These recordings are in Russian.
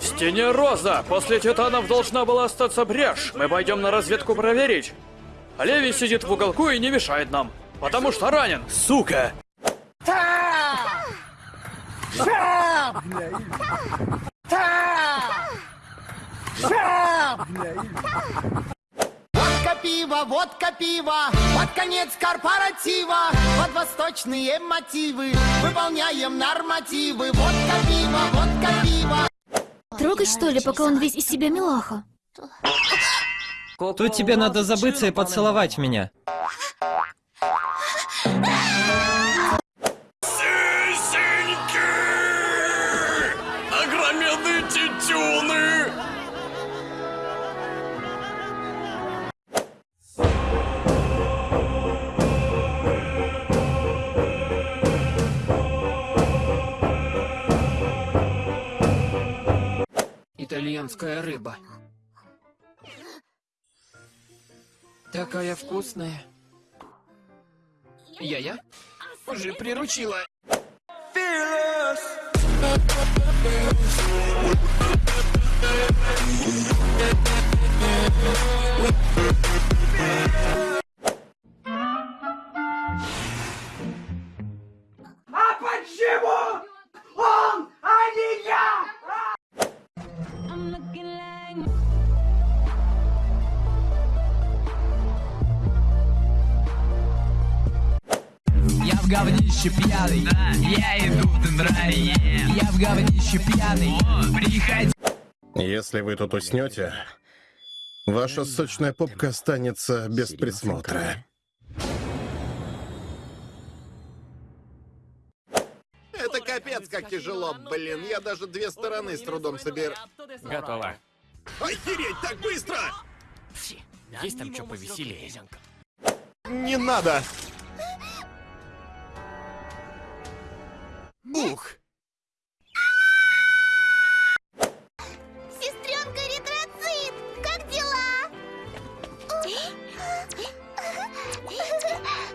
В стене Роза! После титанов должна была остаться брешь. Мы пойдем на разведку проверить. А Леви сидит в уголку и не мешает нам. Потому что ранен, сука! Водка пиво, водка пиво, под конец корпоратива, под восточные мотивы, выполняем нормативы. Водка пиво, водка пиво. Трогать что ли, пока он весь из себя милаха? Тут тебе надо забыться и поцеловать меня. Итальянская рыба. Такая вкусная. Я-я? Уже приручила. Я в говнище пьяный, я иду в Дендрай, я в говнище пьяный, приходи. Если вы тут уснете, ваша сочная попка останется без присмотра. Это капец как тяжело, блин. Я даже две стороны с трудом соберу. Готово. Охереть, так быстро! Есть там что повеселее? Не надо! Ух! Сестренка ретроцит! Как дела?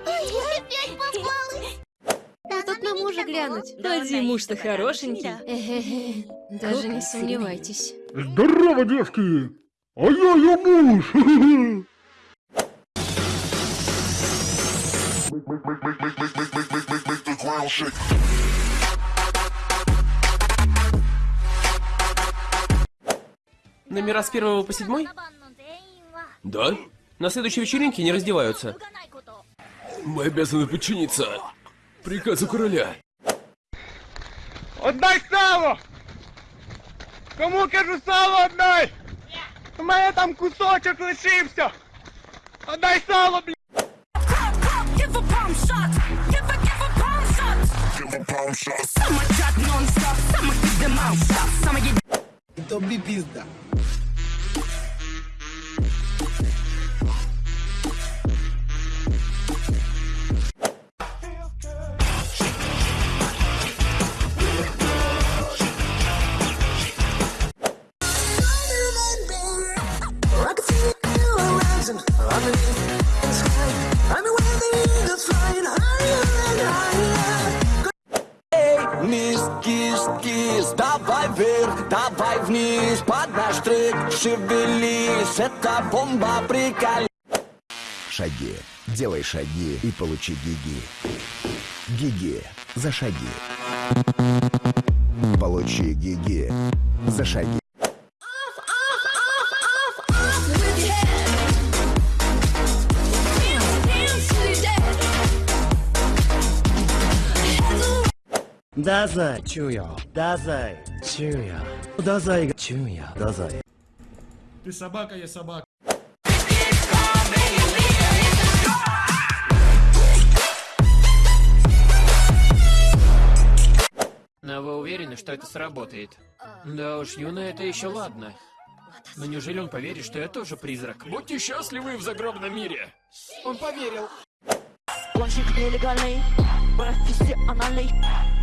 Я опять попалась! А тут на мужа глянуть. Поди, муж-то хорошенький. Даже не сомневайтесь. Здорово, девки! А я ее муж! Номера с первого по седьмой? Да. На следующей вечеринке не раздеваются. Мы обязаны подчиниться приказу короля. Отдай сало! Кому кажу сало отдай? У мене там кусочок лишився! Отдай сало, блядь! Give a palm shot, give a, give a palm shot. Низ, кис, кис, давай вверх, давай вниз, под наш трек шевелись, это бомба приколь. Шаги. Делай шаги и получи гиги. Гиги. За шаги. Получи гиги. За шаги. Дазай, чуя. Дазай, чуя. Дазай, чуя. Дазай. Ты собака, я собака. Но вы уверены, что это сработает? Да уж, Юна, это еще ладно. Но неужели он поверит, что я тоже призрак? Будьте счастливы в загробном мире! Он поверил. Гонщик нелегальный, профессиональный,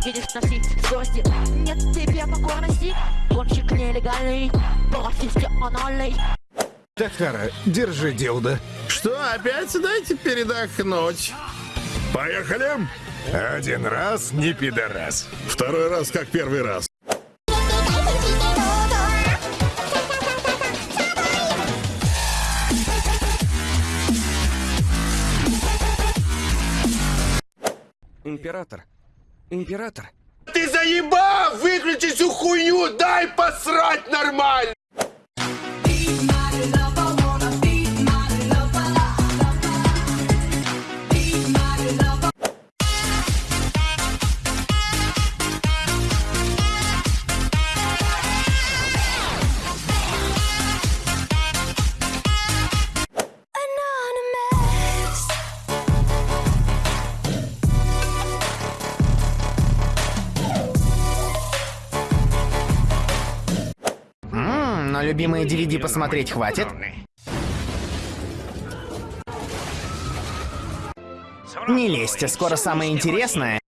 видишь носить скорости, нет тебе покорности. Гонщик нелегальный, профессиональный. Тахара, держи дилда. Что, опять дайте передохнуть? Поехали! Один раз не пидорас. Второй раз как первый раз. Император. Император? Ты заебал! Выключи всю хуйню! Дай посрать нормально! Любимые DVD посмотреть хватит? Не лезьте, скоро самое интересное.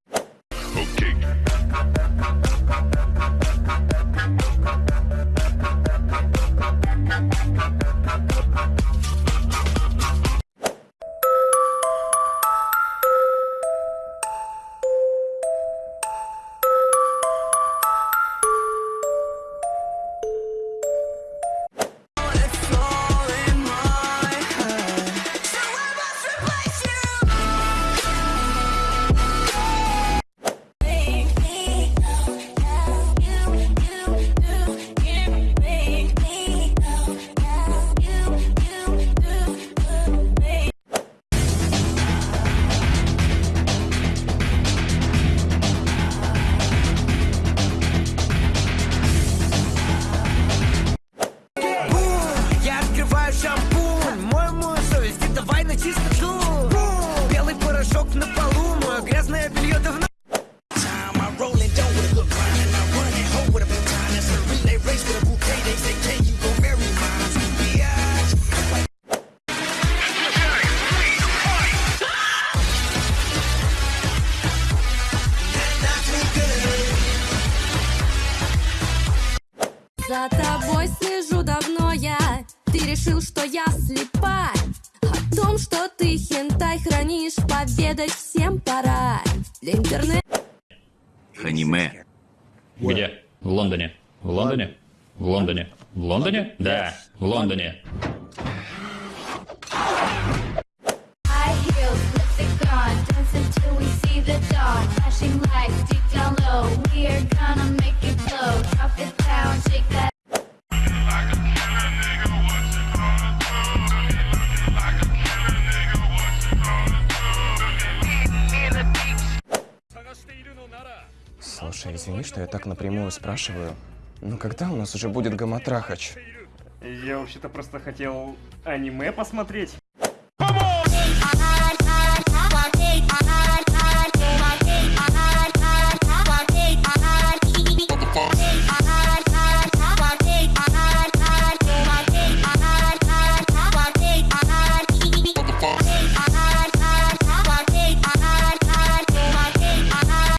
Чистоту. Белый порошок на полу, мое грязное белье давно. За тобой слежу давно я Ты решил, что я слепа Поведать всем пора Для интернета Аниме. Где? В Лондоне. В Лондоне? В Лондоне. В Лондоне? Да, в Лондоне. Flashing lights deep down low, we are gonna make it. Drop it Слушай, извини, что я так напрямую спрашиваю. Но когда у нас уже будет Гаматрахач? Я вообще-то просто хотел аниме посмотреть.